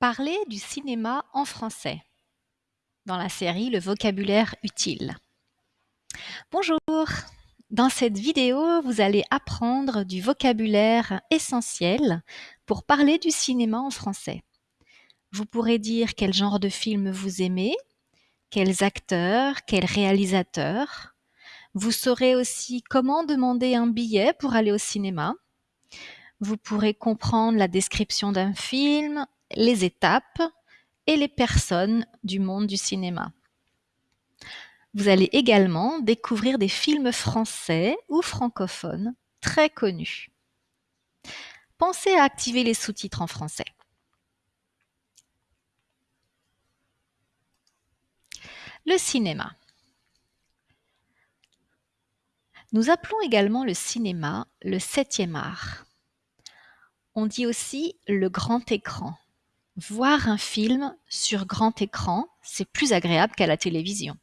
Parler du cinéma en français dans la série Le vocabulaire utile. Bonjour Dans cette vidéo, vous allez apprendre du vocabulaire essentiel pour parler du cinéma en français. Vous pourrez dire quel genre de film vous aimez, quels acteurs, quels réalisateurs. Vous saurez aussi comment demander un billet pour aller au cinéma. Vous pourrez comprendre la description d'un film, les étapes et les personnes du monde du cinéma. Vous allez également découvrir des films français ou francophones très connus. Pensez à activer les sous-titres en français. Le cinéma. Nous appelons également le cinéma le septième art. On dit aussi le grand écran voir un film sur grand écran, c'est plus agréable qu'à la télévision.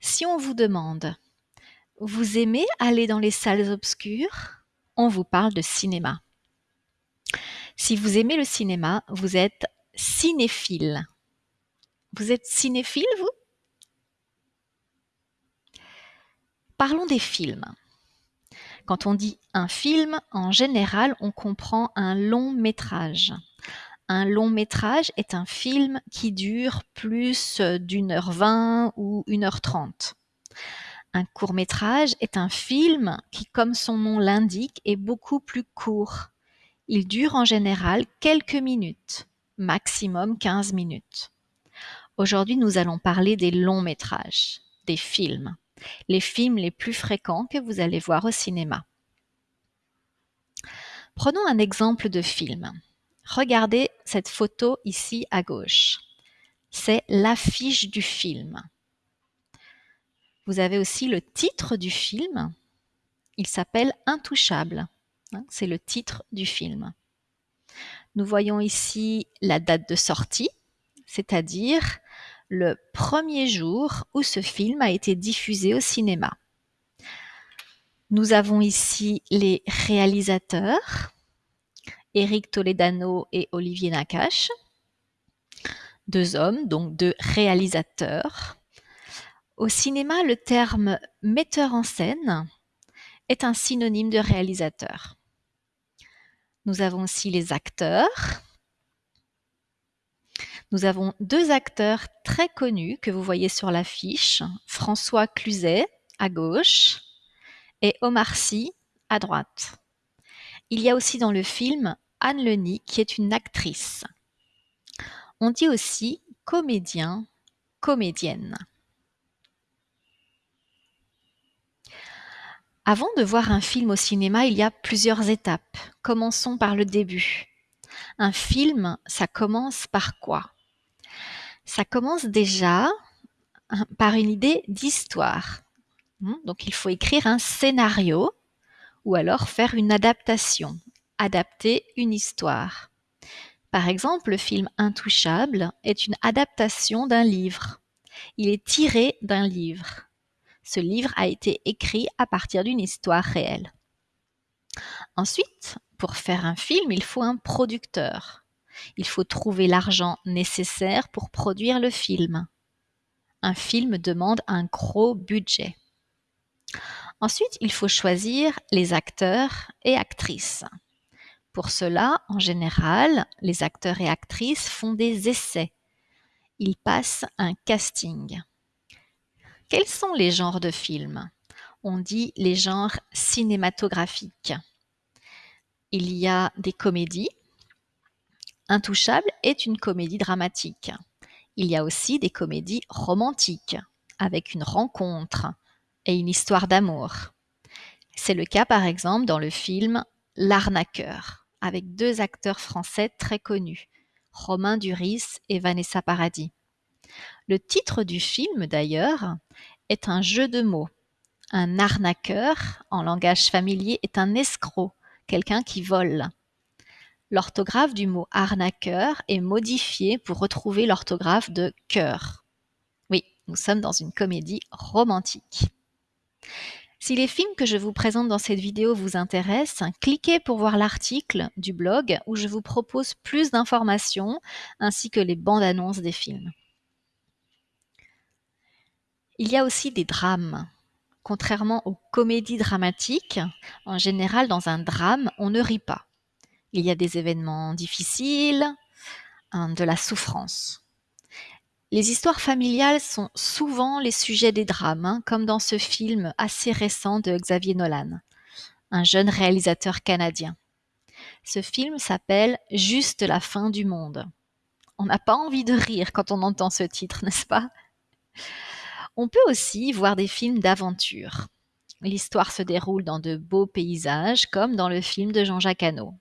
Si on vous demande, vous aimez aller dans les salles obscures? On vous parle de cinéma. Si vous aimez le cinéma, vous êtes cinéphile. Vous êtes cinéphile, vous? Parlons des films. Quand on dit un film, en général, on comprend un long métrage. Un long métrage est un film qui dure plus d'une heure vingt ou une heure trente. Un court métrage est un film qui, comme son nom l'indique, est beaucoup plus court. Il dure en général quelques minutes, maximum 15 minutes. Aujourd'hui, nous allons parler des longs métrages, des films, les films les plus fréquents que vous allez voir au cinéma. Prenons un exemple de film. Regardez cette photo ici à gauche. C'est l'affiche du film. Vous avez aussi le titre du film. Il s'appelle Intouchable. Hein, c'est le titre du film. Nous voyons ici la date de sortie, c'est-à-dire le premier jour où ce film a été diffusé au cinéma. Nous avons ici les réalisateurs, Eric Toledano et Olivier Nakache. Deux hommes, donc deux réalisateurs. Au cinéma, le terme metteur en scène est un synonyme de réalisateur. Nous avons aussi les acteurs. Nous avons deux acteurs très connus que vous voyez sur l'affiche, François Cluzet à gauche et Omar Sy à droite. Il y a aussi dans le film Anne Leny qui est une actrice. On dit aussi comédien, comédienne. Avant de voir un film au cinéma, il y a plusieurs étapes. Commençons par le début. Un film, ça commence par quoi? Ça commence déjà hein, par une idée d'histoire. Hmm, donc il faut écrire un scénario ou alors faire une adaptation, adapter une histoire. Par exemple, le film Intouchable est une adaptation d'un livre. Il est tiré d'un livre. Ce livre a été écrit à partir d'une histoire réelle. Ensuite, pour faire un film, il faut un producteur. Il faut trouver l'argent nécessaire pour produire le film. Un film demande un gros budget. Ensuite, il faut choisir les acteurs et actrices. Pour cela, en général, les acteurs et actrices font des essais. Ils passent un casting. Quels sont les genres de films? On dit les genres cinématographiques. Il y a des comédies. Intouchable est une comédie dramatique. Il y a aussi des comédies romantiques, avec une rencontre, et une histoire d'amour. C'est le cas par exemple dans le film L'arnaqueur, avec deux acteurs français très connus, Romain Duris et Vanessa Paradis. Le titre du film d'ailleurs est un jeu de mots. Un arnaqueur, en langage familier, est un escroc, quelqu'un qui vole. L'orthographe du mot arnaqueur est modifiée pour retrouver l'orthographe de cœur. Oui, nous sommes dans une comédie romantique. Si les films que je vous présente dans cette vidéo vous intéressent, cliquez pour voir l'article du blog où je vous propose plus d'informations ainsi que les bandes annonces des films. Il y a aussi des drames. Contrairement aux comédies dramatiques, en général dans un drame, on ne rit pas. Il y a des événements difficiles, de la souffrance. Les histoires familiales sont souvent les sujets des drames, hein, comme dans ce film assez récent de Xavier Nolan, un jeune réalisateur canadien. Ce film s'appelle Juste la fin du monde. On n'a pas envie de rire quand on entend ce titre, n'est-ce pas? On peut aussi voir des films d'aventure. L'histoire se déroule dans de beaux paysages, comme dans le film de Jean-Jacques Hano.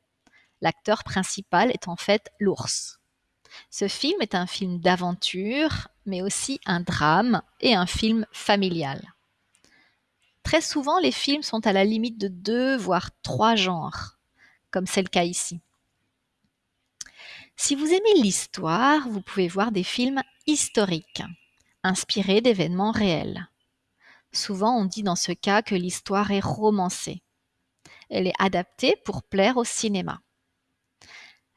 L'acteur principal est en fait l'ours. Ce film est un film d'aventure, mais aussi un drame et un film familial. Très souvent, les films sont à la limite de deux, voire trois genres, comme c'est le cas ici. Si vous aimez l'histoire, vous pouvez voir des films historiques, inspirés d'événements réels. Souvent, on dit dans ce cas que l'histoire est romancée. Elle est adaptée pour plaire au cinéma.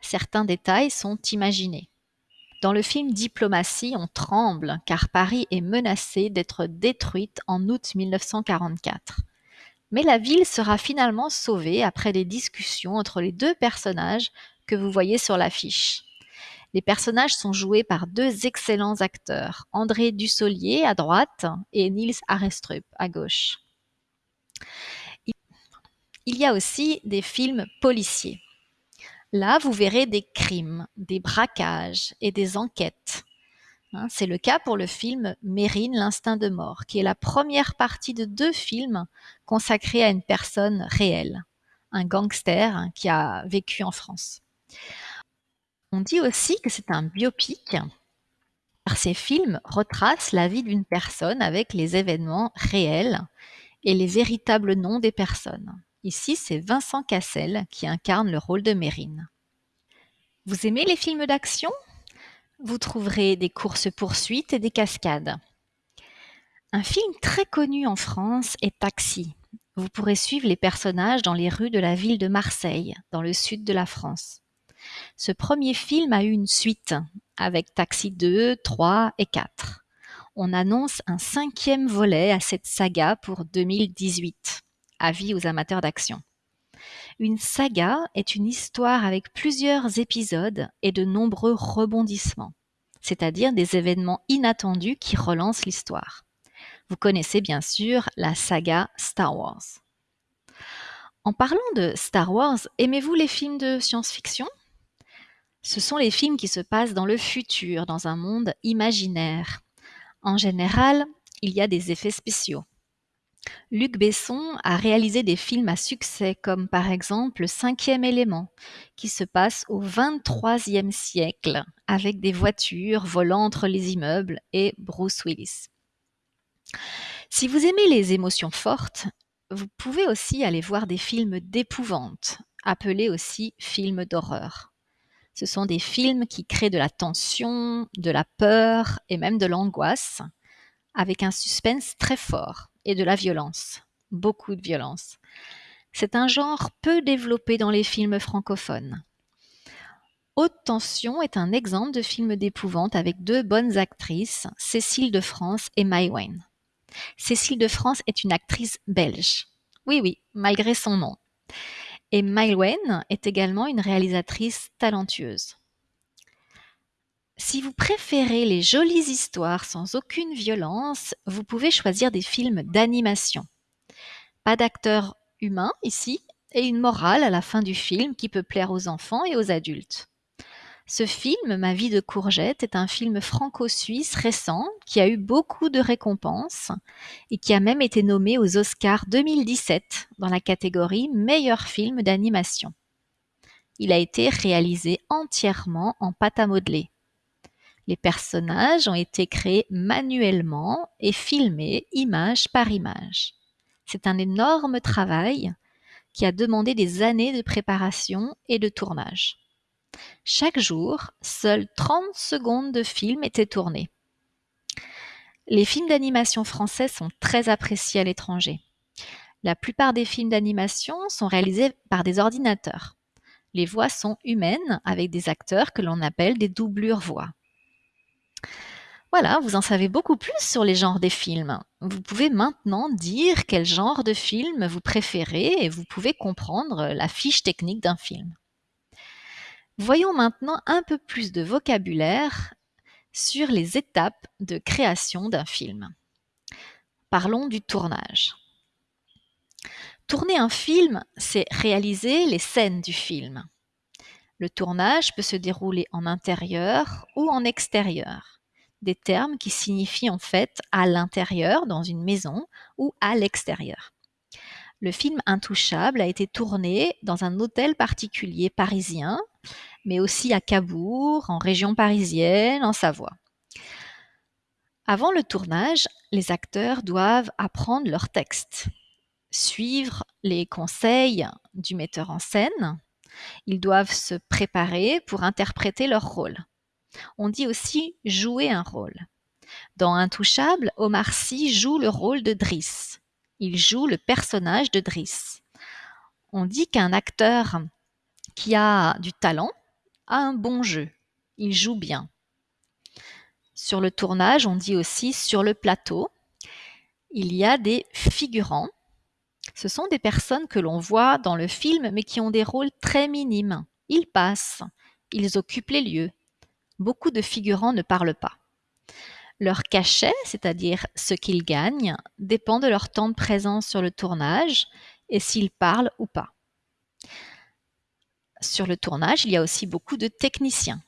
Certains détails sont imaginés. Dans le film Diplomatie, on tremble car Paris est menacée d'être détruite en août 1944. Mais la ville sera finalement sauvée après des discussions entre les deux personnages que vous voyez sur l'affiche. Les personnages sont joués par deux excellents acteurs, André Dussolier à droite et Niels Arestrup à gauche. Il y a aussi des films policiers. Là, vous verrez des crimes, des braquages et des enquêtes. Hein, c'est le cas pour le film Mérine, l'instinct de mort, qui est la première partie de deux films consacrés à une personne réelle, un gangster hein, qui a vécu en France. On dit aussi que c'est un biopic, car ces films retracent la vie d'une personne avec les événements réels et les véritables noms des personnes. Ici, c'est Vincent Cassel qui incarne le rôle de Mérine. Vous aimez les films d'action? Vous trouverez des courses-poursuites et des cascades. Un film très connu en France est Taxi. Vous pourrez suivre les personnages dans les rues de la ville de Marseille, dans le sud de la France. Ce premier film a eu une suite, avec Taxi 2, 3 et 4. On annonce un cinquième volet à cette saga pour 2018. Avis aux amateurs d'action. Une saga est une histoire avec plusieurs épisodes et de nombreux rebondissements, c'est-à-dire des événements inattendus qui relancent l'histoire. Vous connaissez bien sûr la saga Star Wars. En parlant de Star Wars, aimez-vous les films de science-fiction? Ce sont les films qui se passent dans le futur, dans un monde imaginaire. En général, il y a des effets spéciaux. Luc Besson a réalisé des films à succès comme par exemple Le cinquième élément, qui se passe au XXIIIe siècle avec des voitures volant entre les immeubles et Bruce Willis. Si vous aimez les émotions fortes, vous pouvez aussi aller voir des films d'épouvante, appelés aussi films d'horreur. Ce sont des films qui créent de la tension, de la peur et même de l'angoisse, avec un suspense très fort et de la violence, beaucoup de violence. C'est un genre peu développé dans les films francophones. Haute Tension est un exemple de film d'épouvante avec deux bonnes actrices, Cécile de France et Mai Wen. Cécile de France est une actrice belge. Oui, oui, malgré son nom. Et Mai Wen est également une réalisatrice talentueuse. Si vous préférez les jolies histoires sans aucune violence, vous pouvez choisir des films d'animation. Pas d'acteurs humains ici, et une morale à la fin du film qui peut plaire aux enfants et aux adultes. Ce film, Ma vie de courgette, est un film franco-suisse récent qui a eu beaucoup de récompenses et qui a même été nommé aux Oscars 2017 dans la catégorie Meilleur film d'animation. Il a été réalisé entièrement en pâte à modeler. Les personnages ont été créés manuellement et filmés image par image. C'est un énorme travail qui a demandé des années de préparation et de tournage. Chaque jour, seules 30 secondes de film étaient tournés. Les films d'animation français sont très appréciés à l'étranger. La plupart des films d'animation sont réalisés par des ordinateurs. Les voix sont humaines avec des acteurs que l'on appelle des doublures voix. Voilà, vous en savez beaucoup plus sur les genres des films. Vous pouvez maintenant dire quel genre de film vous préférez et vous pouvez comprendre la fiche technique d'un film. Voyons maintenant un peu plus de vocabulaire sur les étapes de création d'un film. Parlons du tournage. Tourner un film, c'est réaliser les scènes du film. Le tournage peut se dérouler en intérieur ou en extérieur des termes qui signifient en fait à l'intérieur, dans une maison, ou à l'extérieur. Le film Intouchable a été tourné dans un hôtel particulier parisien, mais aussi à Cabourg, en région parisienne, en Savoie. Avant le tournage, les acteurs doivent apprendre leur texte, suivre les conseils du metteur en scène, ils doivent se préparer pour interpréter leur rôle. On dit aussi jouer un rôle. Dans Intouchable, Omar Sy joue le rôle de Driss. Il joue le personnage de Driss. On dit qu'un acteur qui a du talent a un bon jeu. Il joue bien. Sur le tournage, on dit aussi sur le plateau, il y a des figurants. Ce sont des personnes que l'on voit dans le film mais qui ont des rôles très minimes. Ils passent, ils occupent les lieux, beaucoup de figurants ne parlent pas. Leur cachet, c'est-à-dire ce qu'ils gagnent, dépend de leur temps de présence sur le tournage et s'ils parlent ou pas. Sur le tournage, il y a aussi beaucoup de techniciens.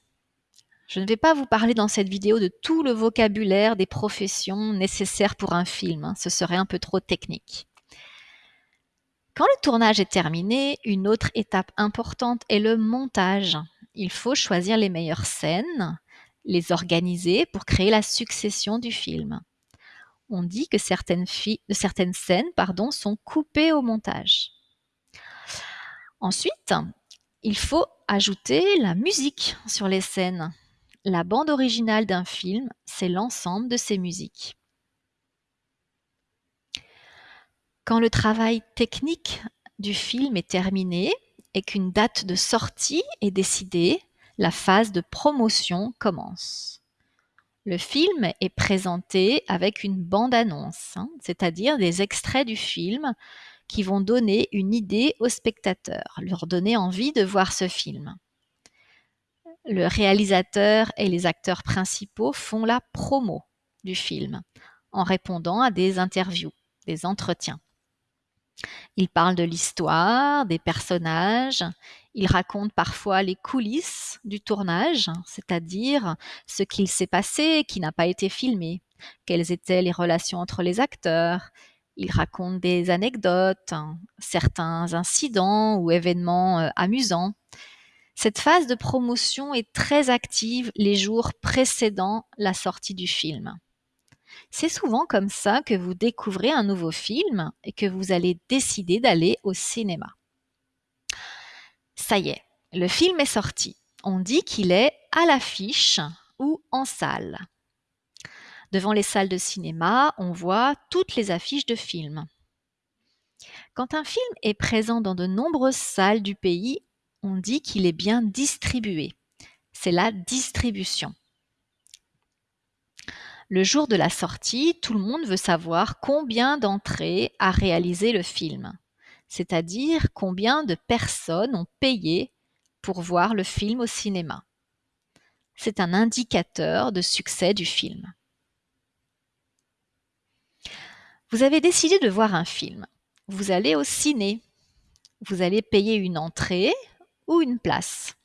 Je ne vais pas vous parler dans cette vidéo de tout le vocabulaire des professions nécessaires pour un film, hein. ce serait un peu trop technique. Quand le tournage est terminé, une autre étape importante est le montage il faut choisir les meilleures scènes, les organiser pour créer la succession du film. On dit que certaines, scènes pardon, sont coupées au montage. Ensuite, il faut ajouter la musique sur les scènes. La bande originale d'un film, c'est l'ensemble de ses musiques. Quand le travail technique du film est terminé, et qu'une date de sortie est décidée, la phase de promotion commence. Le film est présenté avec une bande-annonce, hein, c'est-à-dire des extraits du film qui vont donner une idée aux spectateurs, leur donner envie de voir ce film. Le réalisateur et les acteurs principaux font la promo du film en répondant à des interviews, des entretiens. Il parle de l'histoire, des personnages, il raconte parfois les coulisses du tournage, c'est-à-dire ce qu'il s'est passé qui n'a pas été filmé, quelles étaient les relations entre les acteurs. Il raconte des anecdotes, certains incidents ou événements euh, amusants. Cette phase de promotion est très active les jours précédant la sortie du film. C'est souvent comme ça que vous découvrez un nouveau film et que vous allez décider d'aller au cinéma. Ça y est, le film est sorti. On dit qu'il est à l'affiche ou en salle. Devant les salles de cinéma, on voit toutes les affiches de films. Quand un film est présent dans de nombreuses salles du pays, on dit qu'il est bien distribué. C'est la distribution. Le jour de la sortie, tout le monde veut savoir combien d'entrées a réalisé le film, c'est-à-dire combien de personnes ont payé pour voir le film au cinéma. C'est un indicateur de succès du film. Vous avez décidé de voir un film. Vous allez au ciné. Vous allez payer une entrée ou une place.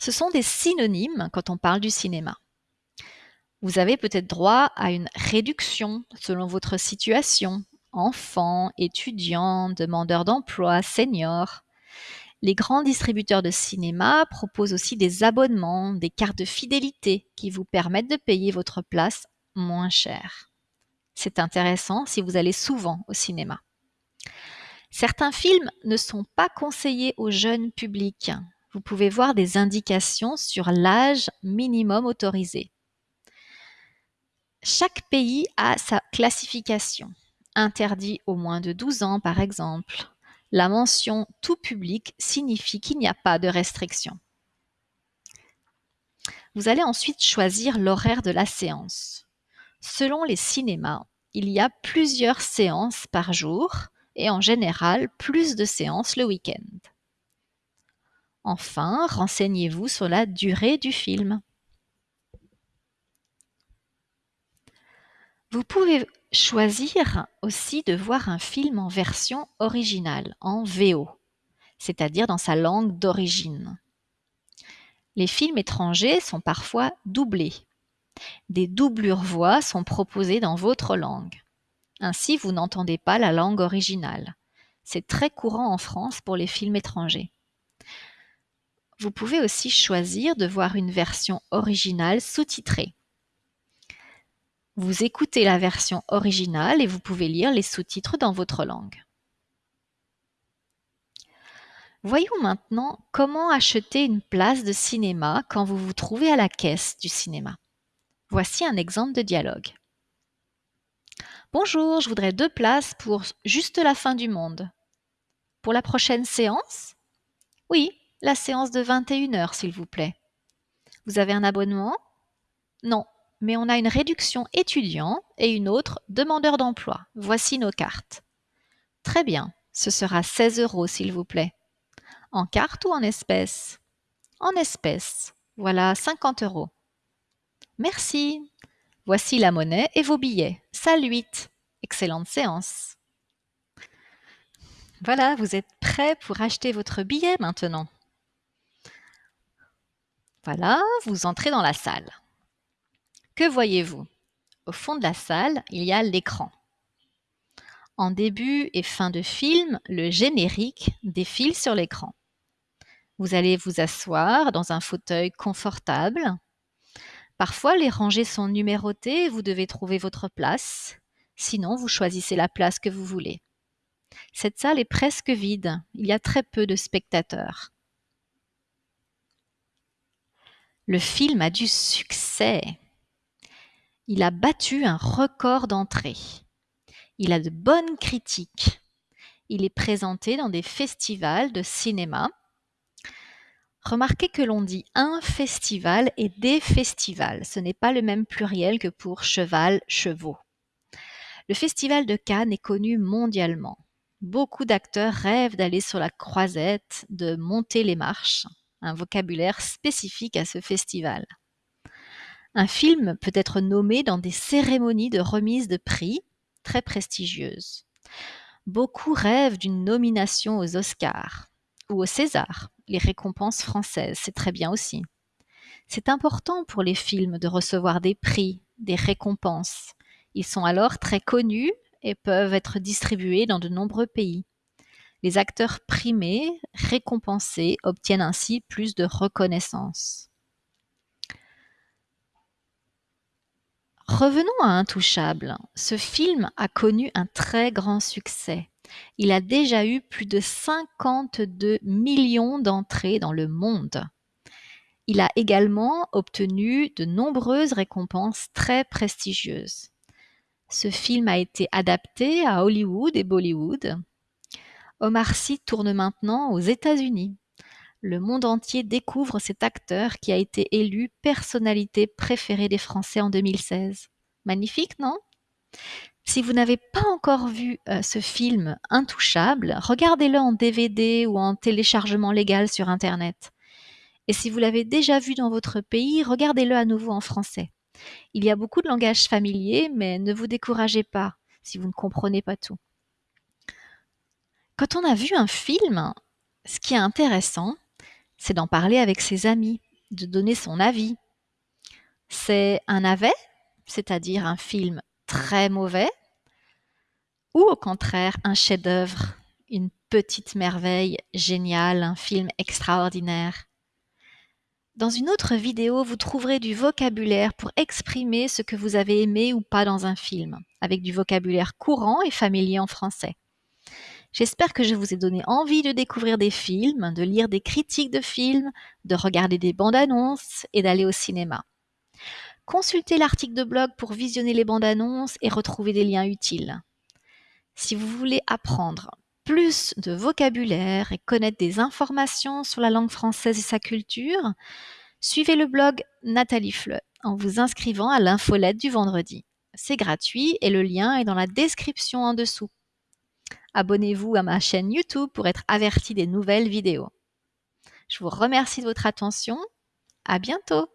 Ce sont des synonymes quand on parle du cinéma. Vous avez peut-être droit à une réduction selon votre situation, enfant, étudiant, demandeur d'emploi, senior. Les grands distributeurs de cinéma proposent aussi des abonnements, des cartes de fidélité qui vous permettent de payer votre place moins cher. C'est intéressant si vous allez souvent au cinéma. Certains films ne sont pas conseillés au jeune public. Vous pouvez voir des indications sur l'âge minimum autorisé. Chaque pays a sa classification. interdit aux moins de 12 ans par exemple. La mention tout public signifie qu'il n'y a pas de restriction. Vous allez ensuite choisir l'horaire de la séance. Selon les cinémas, il y a plusieurs séances par jour et en général plus de séances le week-end. Enfin, renseignez-vous sur la durée du film. Vous pouvez choisir aussi de voir un film en version originale, en VO, c'est-à-dire dans sa langue d'origine. Les films étrangers sont parfois doublés. Des doublures voix sont proposées dans votre langue. Ainsi, vous n'entendez pas la langue originale. C'est très courant en France pour les films étrangers. Vous pouvez aussi choisir de voir une version originale sous-titrée. Vous écoutez la version originale et vous pouvez lire les sous-titres dans votre langue. Voyons maintenant comment acheter une place de cinéma quand vous vous trouvez à la caisse du cinéma. Voici un exemple de dialogue. Bonjour, je voudrais deux places pour juste la fin du monde. Pour la prochaine séance? Oui, la séance de 21h, s'il vous plaît. Vous avez un abonnement? Non, mais on a une réduction étudiant et une autre demandeur d'emploi. Voici nos cartes. Très bien, ce sera 16 euros, s'il vous plaît. En carte ou en espèces En espèces. Voilà 50 euros. Merci. Voici la monnaie et vos billets. Salut. Excellente séance. Voilà, vous êtes prêt pour acheter votre billet maintenant. Voilà, vous entrez dans la salle. Que voyez-vous? Au fond de la salle, il y a l'écran. En début et fin de film, le générique défile sur l'écran. Vous allez vous asseoir dans un fauteuil confortable. Parfois, les rangées sont numérotées et vous devez trouver votre place. Sinon, vous choisissez la place que vous voulez. Cette salle est presque vide. Il y a très peu de spectateurs. Le film a du succès. Il a battu un record d'entrée. Il a de bonnes critiques. Il est présenté dans des festivals de cinéma Remarquez que l'on dit un festival et des festivals. Ce n'est pas le même pluriel que pour cheval, chevaux. Le festival de Cannes est connu mondialement. Beaucoup d'acteurs rêvent d'aller sur la croisette, de monter les marches, un vocabulaire spécifique à ce festival. Un film peut être nommé dans des cérémonies de remise de prix très prestigieuses. Beaucoup rêvent d'une nomination aux Oscars ou aux Césars les récompenses françaises, c'est très bien aussi. C'est important pour les films de recevoir des prix, des récompenses. Ils sont alors très connus et peuvent être distribués dans de nombreux pays. Les acteurs primés, récompensés, obtiennent ainsi plus de reconnaissance. Revenons à Intouchable. Ce film a connu un très grand succès. Il a déjà eu plus de 52 millions d'entrées dans le monde. Il a également obtenu de nombreuses récompenses très prestigieuses. Ce film a été adapté à Hollywood et Bollywood. Omar Sy tourne maintenant aux États-Unis. Le monde entier découvre cet acteur qui a été élu personnalité préférée des Français en 2016. Magnifique, non? Si vous n'avez pas encore vu euh, ce film Intouchable, regardez-le en DVD ou en téléchargement légal sur Internet. Et si vous l'avez déjà vu dans votre pays, regardez-le à nouveau en français. Il y a beaucoup de langages familiers, mais ne vous découragez pas si vous ne comprenez pas tout. Quand on a vu un film, ce qui est intéressant, c'est d'en parler avec ses amis, de donner son avis. C'est un avet, c'est-à-dire un film très mauvais ou au contraire un chef-d'œuvre, une petite merveille géniale, un film extraordinaire. Dans une autre vidéo, vous trouverez du vocabulaire pour exprimer ce que vous avez aimé ou pas dans un film, avec du vocabulaire courant et familier en français. J'espère que je vous ai donné envie de découvrir des films, de lire des critiques de films, de regarder des bandes annonces et d'aller au cinéma. Consultez l'article de blog pour visionner les bandes annonces et retrouver des liens utiles. Si vous voulez apprendre plus de vocabulaire et connaître des informations sur la langue française et sa culture, suivez le blog Nathalie Fleu en vous inscrivant à l'infolette du vendredi. C'est gratuit et le lien est dans la description en dessous. Abonnez-vous à ma chaîne YouTube pour être averti des nouvelles vidéos. Je vous remercie de votre attention. À bientôt!